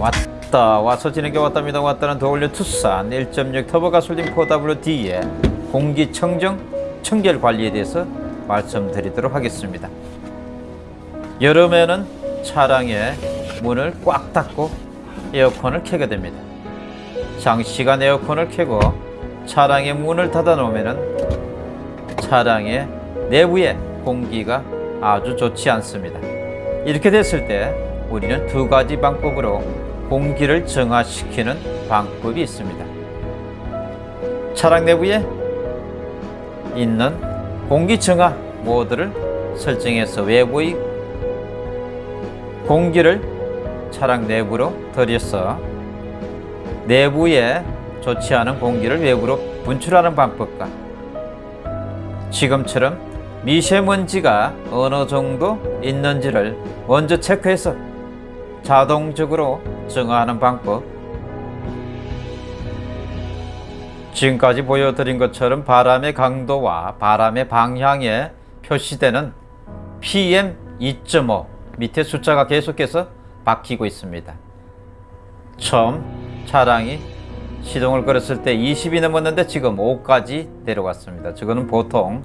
왔다 와서 지는 게 왔답니다. 왔다는 더 올려 투싼 1.6 터보 가솔린 4WD의 공기청정 청결 관리에 대해서 말씀드리도록 하겠습니다. 여름에는 차량의 문을 꽉 닫고 에어컨을 켜게 됩니다. 장시간 에어컨을 켜고 차량의 문을 닫아 놓으면 차량의 내부의 공기가 아주 좋지 않습니다. 이렇게 됐을 때 우리는 두 가지 방법으로 공기를 정화시키는 방법이 있습니다. 차량 내부에 있는 공기 정화 모드를 설정해서 외부의 공기를 차량 내부로 들여서 내부에 좋지 않은 공기를 외부로 분출하는 방법과 지금처럼 미세먼지가 어느 정도 있는지를 먼저 체크해서 자동적으로 정화하는 방법 지금까지 보여드린 것처럼 바람의 강도와 바람의 방향에 표시되는 PM2.5 밑에 숫자가 계속해서 바뀌고 있습니다. 처음 차량이 시동을 걸었을 때 20이 넘었는데 지금 5까지 내려갔습니다. 저거는 보통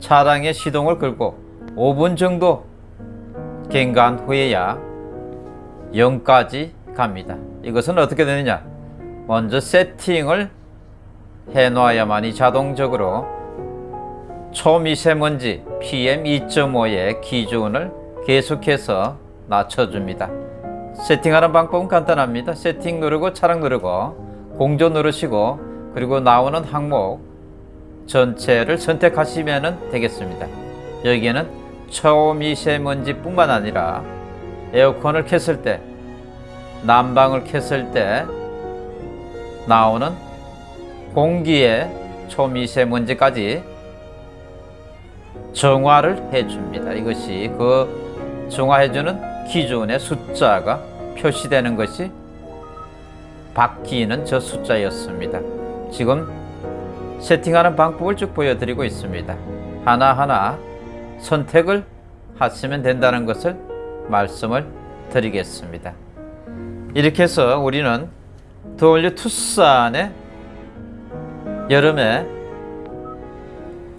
차량의 시동을 걸고 5분 정도 경과한 후에야 0까지 갑니다. 이것은 어떻게 되느냐? 먼저 세팅을 해 놔야만이 자동적으로 초미세먼지 PM2.5의 기준을 계속해서 낮춰줍니다. 세팅하는 방법은 간단합니다. 세팅 누르고 차량 누르고 공조 누르시고 그리고 나오는 항목 전체를 선택하시면 되겠습니다. 여기에는 초미세먼지 뿐만 아니라 에어컨을 켰을 때 난방을 켰을 때 나오는 공기의 초미세먼지까지 정화를 해줍니다. 이것이 그 정화해주는 기준의 숫자가 표시되는 것이 바뀌는 저 숫자였습니다. 지금 세팅하는 방법을 쭉 보여드리고 있습니다. 하나하나 선택을 하시면 된다는 것을 말씀을 드리겠습니다. 이렇게 해서 우리는 더올려 투싼의 여름에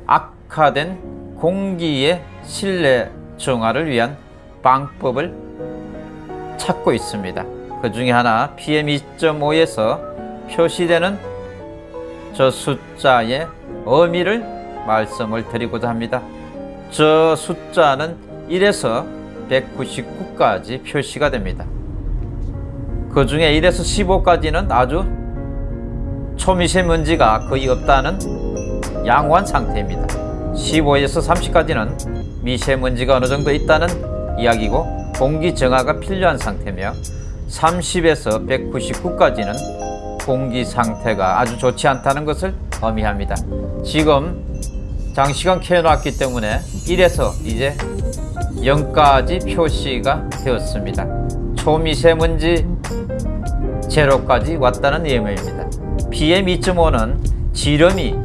악화된 공기의 실내 정화를 위한 방법을 찾고 있습니다. 그 중에 하나 PM2.5에서 표시되는 저 숫자의 의미를 말씀을 드리고자 합니다. 저 숫자는 1에서 199까지 표시가 됩니다. 그 중에 1에서 15까지는 아주 초미세먼지가 거의 없다는 양호한 상태입니다. 15에서 30까지는 미세먼지가 어느 정도 있다는 이야기고 공기 정화가 필요한 상태며 30에서 199까지는 공기 상태가 아주 좋지 않다는 것을 의미합니다. 지금 장시간 켜놨기 때문에 1에서 이제 0까지 표시가 되었습니다. 초미세먼지 제로까지 왔다는 의미입니다. PM2.5는 지름이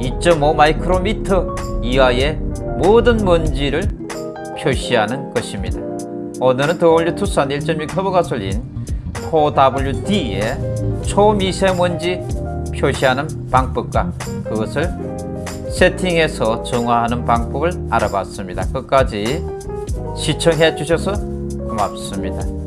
2.5 마이크로미터 이하의 모든 먼지를 표시하는 것입니다. 오늘은 더올류 투싼 1.6 터보 가솔린 4WD의 초미세먼지 표시하는 방법과 그것을 세팅해서 정화하는 방법을 알아봤습니다. 끝까지 시청해 주셔서 고맙습니다.